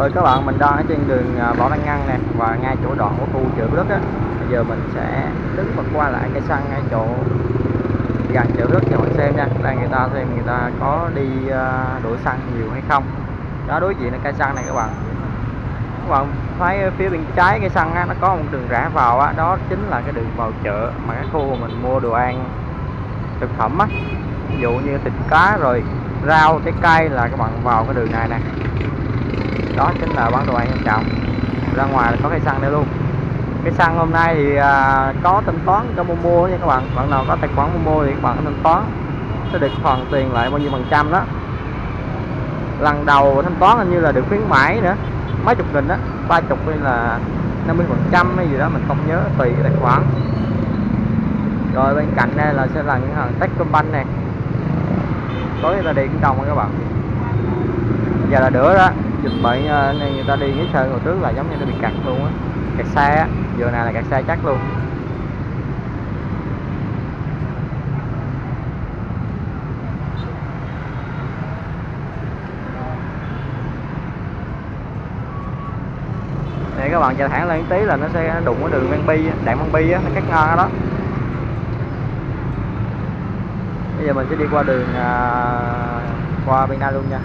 Rồi các bạn mình đang ở trên đường à, Võ Đăng Ngăn nè và ngay chỗ đoạn của khu chợ đất á. Bây giờ mình sẽ đứng và qua lại cây xăng ngay chỗ gần chợ đất cho bạn xem nha. là người ta xem người ta có đi à, đổ xăng nhiều hay không. Đó đối diện là cây xăng này các bạn. Các bạn thấy phía bên trái cây xăng á, nó có một đường rẽ vào á, đó chính là cái đường vào chợ mà cái khu mà mình mua đồ ăn thực phẩm á. Ví dụ như thịt cá rồi rau trái cây là các bạn vào cái đường này nè đó chính là bán đồ ăn em trọng ra ngoài có cây xăng đây luôn. Cái xăng hôm nay thì à, có thanh toán cho Momo nha các bạn. Bạn nào có tài khoản Momo thì các bạn có thanh toán. Sẽ được hoàn tiền lại bao nhiêu phần trăm đó. Lần đầu thanh toán hình như là được khuyến mãi nữa. Mấy chục nghìn đó ba chục hay là 50 phần trăm hay gì đó mình không nhớ tùy tài khoản. Rồi bên cạnh đây là sẽ là những hàng Techcombank này tối người ta đi cũng đông các bạn. Giờ là đỡ đó dịch bệnh này người ta đi cái sơn hồi trước là giống như nó bị cặt luôn á. Kẹt xe á giờ này là kẹt xe chắc luôn. Này các bạn chạy thẳng lên tí là nó sẽ đụng cái đường Văn Bi đạn Văn Bi á nó cắt ngang đó. Bây giờ mình sẽ đi qua đường à, qua bên đây luôn nha.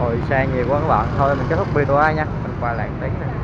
Hồi xe nhiều quá các bạn. Thôi, mình kết thúc video nha. Mình quay lại tí này.